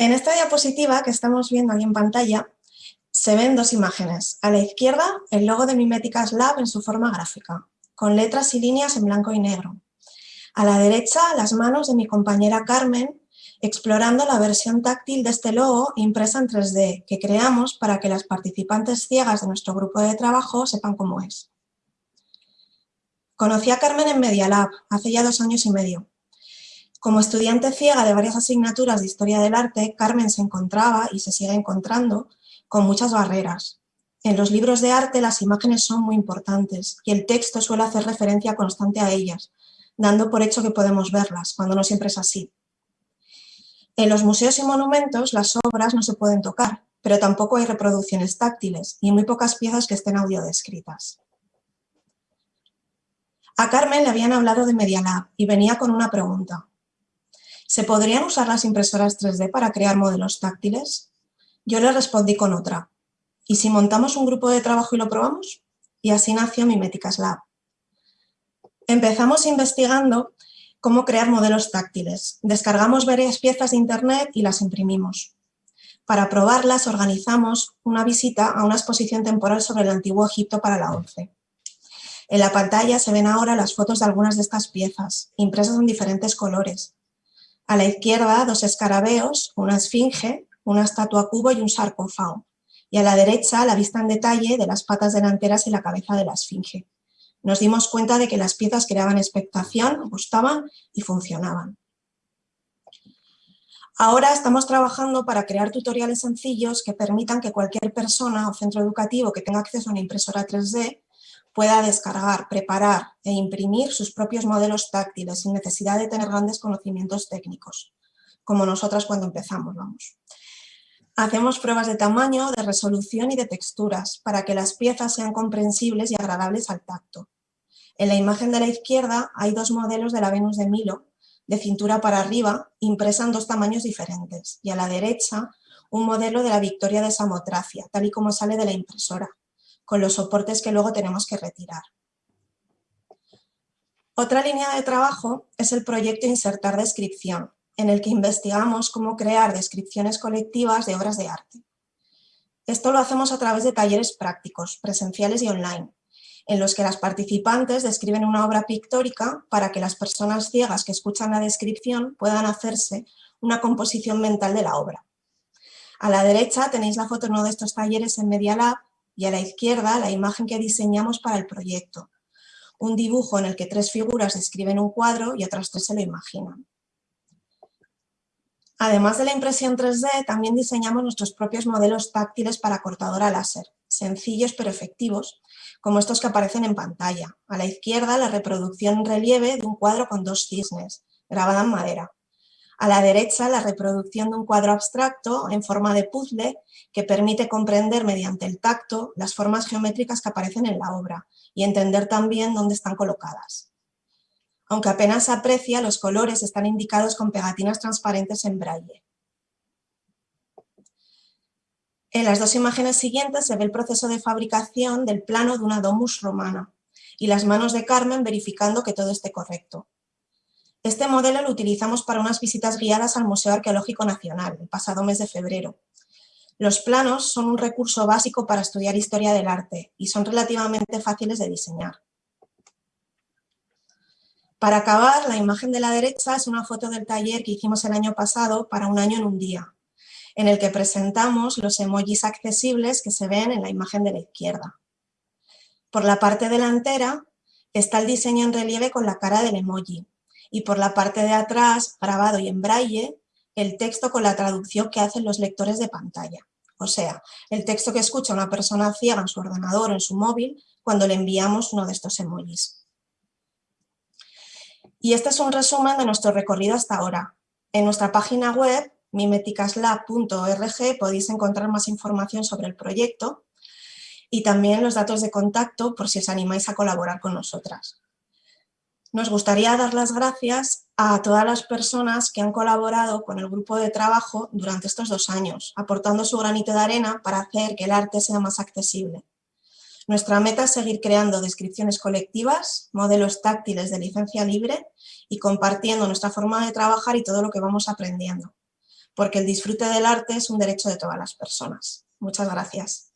En esta diapositiva que estamos viendo aquí en pantalla, se ven dos imágenes. A la izquierda, el logo de Miméticas Lab en su forma gráfica, con letras y líneas en blanco y negro. A la derecha, las manos de mi compañera Carmen, explorando la versión táctil de este logo impresa en 3D, que creamos para que las participantes ciegas de nuestro grupo de trabajo sepan cómo es. Conocí a Carmen en Media Lab, hace ya dos años y medio. Como estudiante ciega de varias asignaturas de Historia del Arte, Carmen se encontraba y se sigue encontrando con muchas barreras. En los libros de arte las imágenes son muy importantes y el texto suele hacer referencia constante a ellas, dando por hecho que podemos verlas, cuando no siempre es así. En los museos y monumentos las obras no se pueden tocar, pero tampoco hay reproducciones táctiles y muy pocas piezas que estén audiodescritas. A Carmen le habían hablado de Media Lab y venía con una pregunta. ¿Se podrían usar las impresoras 3D para crear modelos táctiles? Yo le respondí con otra. ¿Y si montamos un grupo de trabajo y lo probamos? Y así nació Miméticas Lab. Empezamos investigando cómo crear modelos táctiles. Descargamos varias piezas de internet y las imprimimos. Para probarlas organizamos una visita a una exposición temporal sobre el Antiguo Egipto para la ONCE. En la pantalla se ven ahora las fotos de algunas de estas piezas, impresas en diferentes colores, a la izquierda, dos escarabeos, una esfinge, una estatua cubo y un sarcófago. Y a la derecha, la vista en detalle de las patas delanteras y la cabeza de la esfinge. Nos dimos cuenta de que las piezas creaban expectación, gustaban y funcionaban. Ahora estamos trabajando para crear tutoriales sencillos que permitan que cualquier persona o centro educativo que tenga acceso a una impresora 3D pueda descargar, preparar e imprimir sus propios modelos táctiles sin necesidad de tener grandes conocimientos técnicos, como nosotras cuando empezamos, vamos. Hacemos pruebas de tamaño, de resolución y de texturas para que las piezas sean comprensibles y agradables al tacto. En la imagen de la izquierda hay dos modelos de la Venus de Milo, de cintura para arriba, impresa en dos tamaños diferentes, y a la derecha un modelo de la Victoria de Samotracia, tal y como sale de la impresora con los soportes que luego tenemos que retirar. Otra línea de trabajo es el proyecto Insertar Descripción, en el que investigamos cómo crear descripciones colectivas de obras de arte. Esto lo hacemos a través de talleres prácticos, presenciales y online, en los que las participantes describen una obra pictórica para que las personas ciegas que escuchan la descripción puedan hacerse una composición mental de la obra. A la derecha tenéis la foto de uno de estos talleres en Media Lab y a la izquierda la imagen que diseñamos para el proyecto. Un dibujo en el que tres figuras describen un cuadro y otras tres se lo imaginan. Además de la impresión 3D, también diseñamos nuestros propios modelos táctiles para cortadora láser, sencillos pero efectivos, como estos que aparecen en pantalla. A la izquierda, la reproducción en relieve de un cuadro con dos cisnes, grabada en madera. A la derecha, la reproducción de un cuadro abstracto en forma de puzzle que permite comprender mediante el tacto las formas geométricas que aparecen en la obra y entender también dónde están colocadas. Aunque apenas se aprecia, los colores están indicados con pegatinas transparentes en braille. En las dos imágenes siguientes se ve el proceso de fabricación del plano de una domus romana y las manos de Carmen verificando que todo esté correcto. Este modelo lo utilizamos para unas visitas guiadas al Museo Arqueológico Nacional, el pasado mes de febrero. Los planos son un recurso básico para estudiar historia del arte y son relativamente fáciles de diseñar. Para acabar, la imagen de la derecha es una foto del taller que hicimos el año pasado para un año en un día, en el que presentamos los emojis accesibles que se ven en la imagen de la izquierda. Por la parte delantera está el diseño en relieve con la cara del emoji, y por la parte de atrás, grabado y en braille, el texto con la traducción que hacen los lectores de pantalla. O sea, el texto que escucha una persona ciega en su ordenador o en su móvil cuando le enviamos uno de estos emojis. Y este es un resumen de nuestro recorrido hasta ahora. En nuestra página web, mimeticaslab.org, podéis encontrar más información sobre el proyecto y también los datos de contacto por si os animáis a colaborar con nosotras. Nos gustaría dar las gracias a todas las personas que han colaborado con el grupo de trabajo durante estos dos años, aportando su granito de arena para hacer que el arte sea más accesible. Nuestra meta es seguir creando descripciones colectivas, modelos táctiles de licencia libre y compartiendo nuestra forma de trabajar y todo lo que vamos aprendiendo. porque el disfrute del arte es un derecho de todas las personas. Muchas gracias.